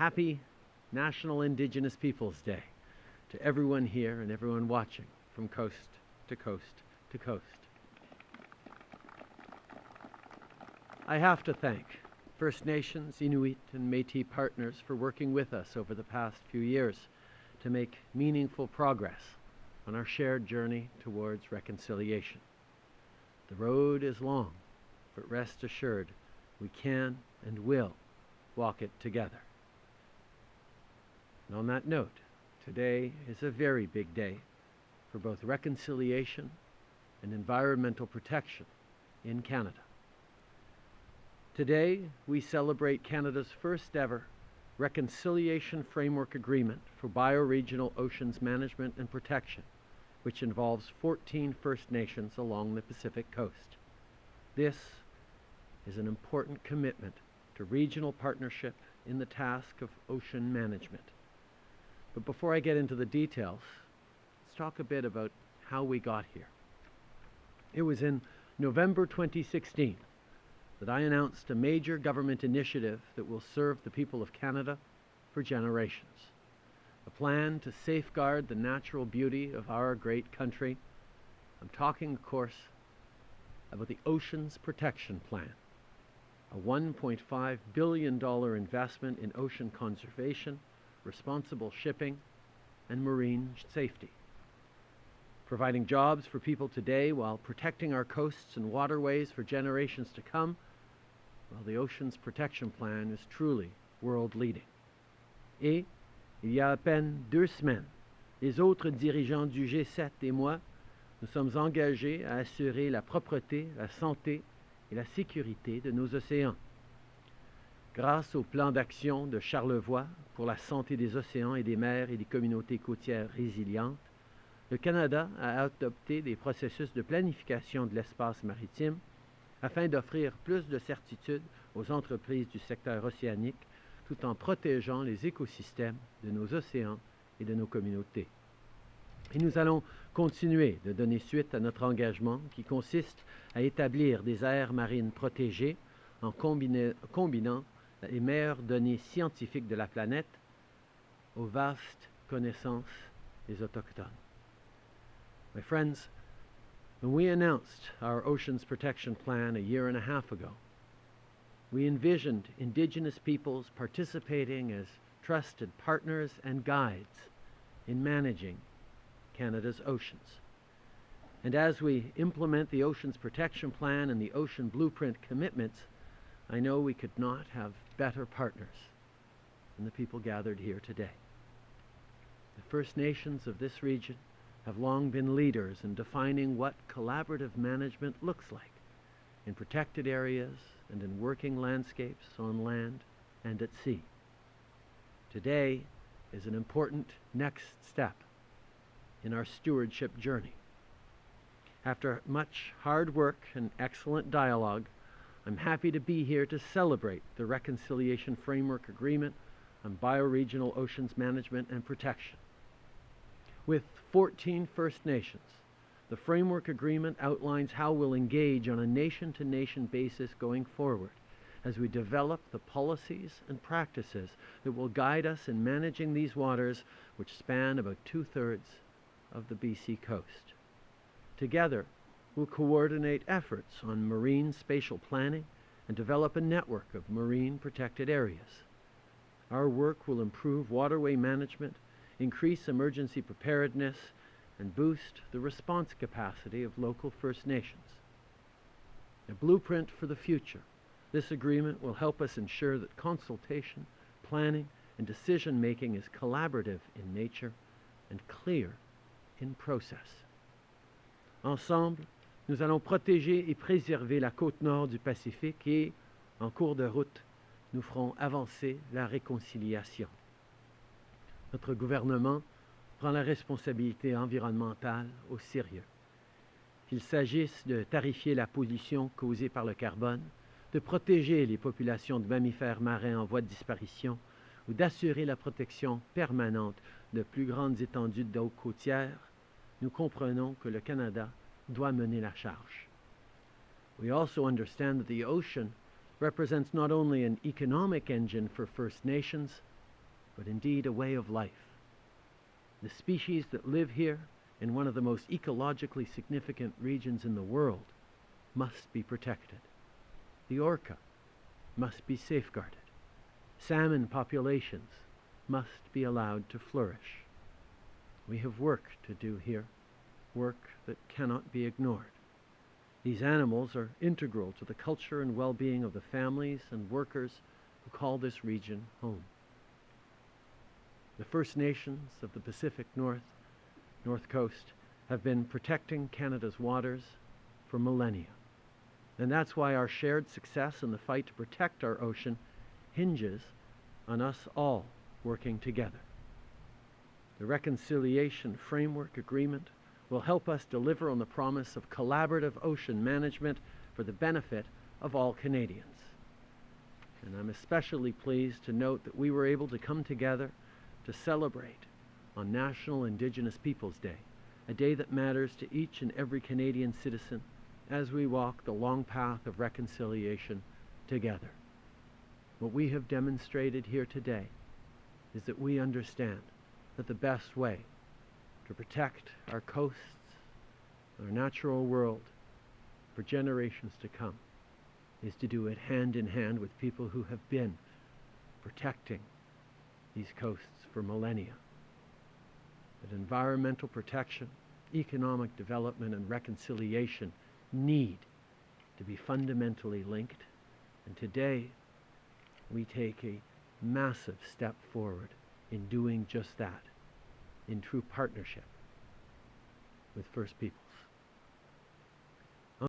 Happy National Indigenous Peoples Day to everyone here and everyone watching from coast to coast to coast. I have to thank First Nations, Inuit, and Métis partners for working with us over the past few years to make meaningful progress on our shared journey towards reconciliation. The road is long, but rest assured we can and will walk it together. And on that note, today is a very big day for both reconciliation and environmental protection in Canada. Today, we celebrate Canada's first ever Reconciliation Framework Agreement for Bioregional Oceans Management and Protection, which involves 14 First Nations along the Pacific coast. This is an important commitment to regional partnership in the task of ocean management. But before I get into the details, let's talk a bit about how we got here. It was in November 2016 that I announced a major government initiative that will serve the people of Canada for generations. A plan to safeguard the natural beauty of our great country. I'm talking, of course, about the Oceans Protection Plan, a $1.5 billion investment in ocean conservation, responsible shipping, and marine safety. Providing jobs for people today while protecting our coasts and waterways for generations to come well, the Oceans Protection Plan is truly world leading. Et, il y a à peine deux semaines, les autres dirigeants du G7 et moi, nous sommes engagés à assurer la propreté, la santé et la sécurité de nos océans. Grâce au plan d'action de Charlevoix pour la santé des océans et des mers et des communautés côtières résilientes, le Canada a adopté des processus de planification de l'espace maritime afin d'offrir plus de certitude aux entreprises du secteur océanique tout en protégeant les écosystèmes de nos océans et de nos communautés. Et nous allons continuer de donner suite à notre engagement qui consiste à établir des aires marines protégées en combinant les meilleures données scientifiques de la planète aux vastes connaissances des Autochtones. My friends, When we announced our Oceans Protection Plan a year and a half ago, we envisioned Indigenous peoples participating as trusted partners and guides in managing Canada's oceans. And as we implement the Oceans Protection Plan and the Ocean Blueprint commitments, I know we could not have better partners than the people gathered here today. The First Nations of this region have long been leaders in defining what collaborative management looks like in protected areas and in working landscapes on land and at sea. Today is an important next step in our stewardship journey. After much hard work and excellent dialogue, I'm happy to be here to celebrate the Reconciliation Framework Agreement on Bioregional Oceans Management and Protection with 14 First Nations. The framework agreement outlines how we'll engage on a nation to nation basis going forward as we develop the policies and practices that will guide us in managing these waters, which span about two thirds of the BC coast. Together, we'll coordinate efforts on marine spatial planning and develop a network of marine protected areas. Our work will improve waterway management increase emergency preparedness, and boost the response capacity of local First Nations. A blueprint for the future, this agreement will help us ensure that consultation, planning, and decision making is collaborative in nature and clear in process. Ensemble, nous allons protéger et préserver la côte nord du Pacifique et, en cours de route, nous ferons avancer la réconciliation. notre gouvernement prend la responsabilité environnementale au sérieux. Qu'il s'agisse de tarifier la pollution causée par le carbone, de protéger les populations de mammifères marins en voie de disparition ou d'assurer la protection permanente de plus grandes étendues d'eau côtière, nous comprenons que le Canada doit mener la charge. We also understand that the ocean represents not only an economic engine for First Nations, but indeed a way of life. The species that live here in one of the most ecologically significant regions in the world must be protected. The orca must be safeguarded. Salmon populations must be allowed to flourish. We have work to do here, work that cannot be ignored. These animals are integral to the culture and well-being of the families and workers who call this region home. The First Nations of the Pacific North, North Coast, have been protecting Canada's waters for millennia. And that's why our shared success in the fight to protect our ocean hinges on us all working together. The Reconciliation Framework Agreement will help us deliver on the promise of collaborative ocean management for the benefit of all Canadians. And I'm especially pleased to note that we were able to come together to celebrate on National Indigenous Peoples Day, a day that matters to each and every Canadian citizen as we walk the long path of reconciliation together. What we have demonstrated here today is that we understand that the best way to protect our coasts, our natural world for generations to come is to do it hand in hand with people who have been protecting these coasts for millennia. That environmental protection, economic development, and reconciliation need to be fundamentally linked. And today, we take a massive step forward in doing just that, in true partnership with First Peoples.